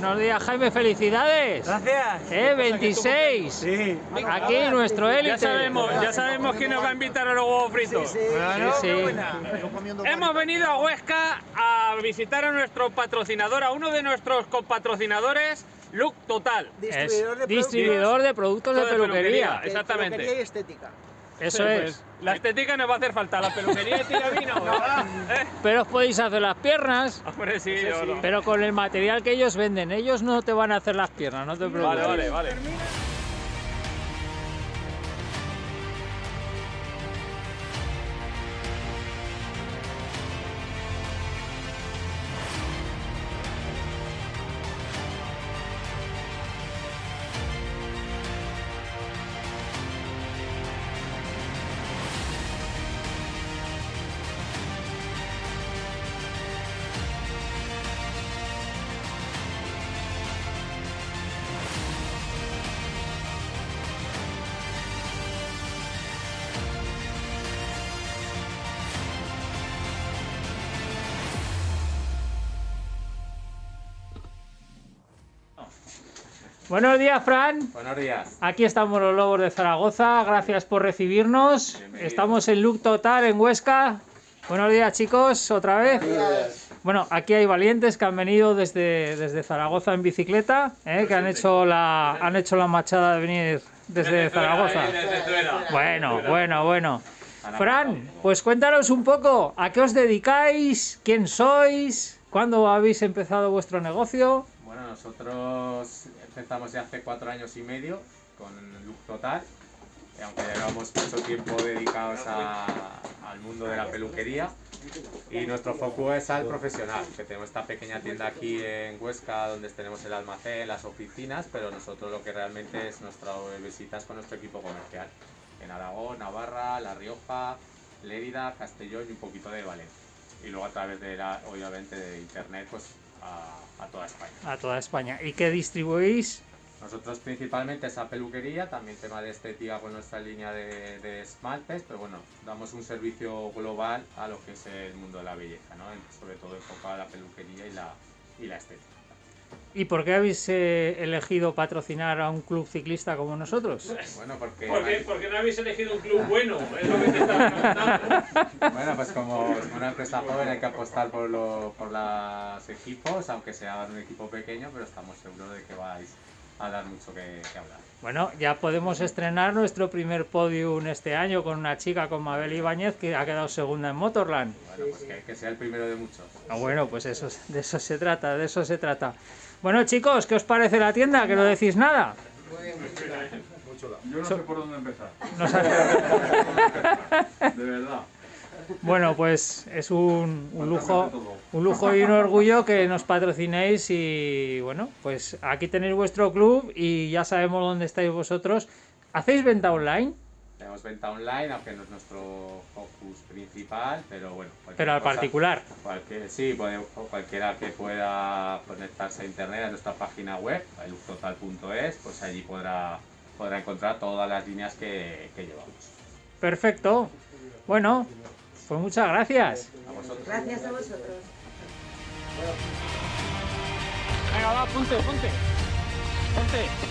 Buenos días, Jaime, felicidades. Gracias. Eh, 26. Sí. Aquí nuestro élite. Ya sabemos, ya sabemos quién nos va a invitar a los huevos fritos. Bueno, sí. Hemos venido a Huesca a visitar a nuestro patrocinador, a uno de nuestros copatrocinadores, Look Total. Distribuidor de distribuidor de productos de de peluquería. Exactamente. peluquería y estética. Eso Sí, es. pues, la estética nos va a hacer falta, la peluquería tira vino, ¿verdad? ¿Eh? Pero os podéis hacer las piernas. Hombre, sí, yo no. Pero con el material que ellos venden, ellos no te van a hacer las piernas, no te preocupes. Vale, vale, vale. Buenos días, Fran. Buenos días. Aquí estamos los Lobos de Zaragoza. Gracias por recibirnos. Bienvenido. Estamos en Look Total en Huesca. Buenos días, chicos, otra vez. Bueno, aquí hay valientes que han venido desde, desde Zaragoza en bicicleta, ¿eh? que han hecho la han hecho la machada de venir desde Zaragoza. Bueno, bueno, bueno. Fran, pues cuéntanos un poco, ¿a qué os dedicáis? ¿Quién sois? ¿Cuándo habéis empezado vuestro negocio? Nosotros empezamos ya hace cuatro años y medio con Look Total, y aunque llevamos mucho tiempo dedicados al mundo de la peluquería. Y nuestro foco es al profesional, que tenemos esta pequeña tienda aquí en Huesca donde tenemos el almacén, las oficinas, pero nosotros lo que realmente es nuestra visitas con nuestro equipo comercial. En Aragón, Navarra, La Rioja, Lérida, Castellón y un poquito de Valencia. Y luego a través de la, obviamente de internet, pues a, a toda España. A toda España. ¿Y qué distribuís? Nosotros principalmente esa peluquería, también tema de estética con nuestra línea de, de esmaltes, pero bueno, damos un servicio global a lo que es el mundo de la belleza, ¿no? Sobre todo enfocado a la peluquería y la, y la estética. ¿Y por qué habéis eh, elegido patrocinar a un club ciclista como nosotros? Bueno, porque... ¿Por qué, por qué no habéis elegido un club bueno? Es lo que te estaba preguntando. Bueno, pues como una empresa joven hay que apostar por, lo- por los equipos, aunque sea un equipo pequeño, pero estamos seguros de que vais a dar mucho que, que hablar. Bueno, ya podemos estrenar nuestro primer podium este año con una chica, con Mabel Ibáñez, que ha quedado segunda en Motorland. Bueno, pues que, que sea el primero de muchos. Ah, bueno, pues eso, de eso se trata, de eso se trata. Bueno, chicos, ¿qué os parece la tienda? Que no decís nada. Yo no sé por dónde empezar. No. De verdad. Bueno, pues es un, un lujo. Un lujo y un orgullo que nos patrocinéis y bueno, pues aquí tenéis vuestro club y ya sabemos dónde estáis vosotros. ¿Hacéis venta online? Tenemos venta online, aunque no es nuestro focus principal, pero bueno. Pero al cosa- particular. Cualquier, sí, cualquiera que pueda conectarse a internet a nuestra página web, eluctotal.es, pues allí podrá, podrá encontrar todas las líneas que, que llevamos. Perfecto. Bueno, pues muchas gracias. A vosotros. Gracias a vosotros. 아, 본대, 본대. 본대.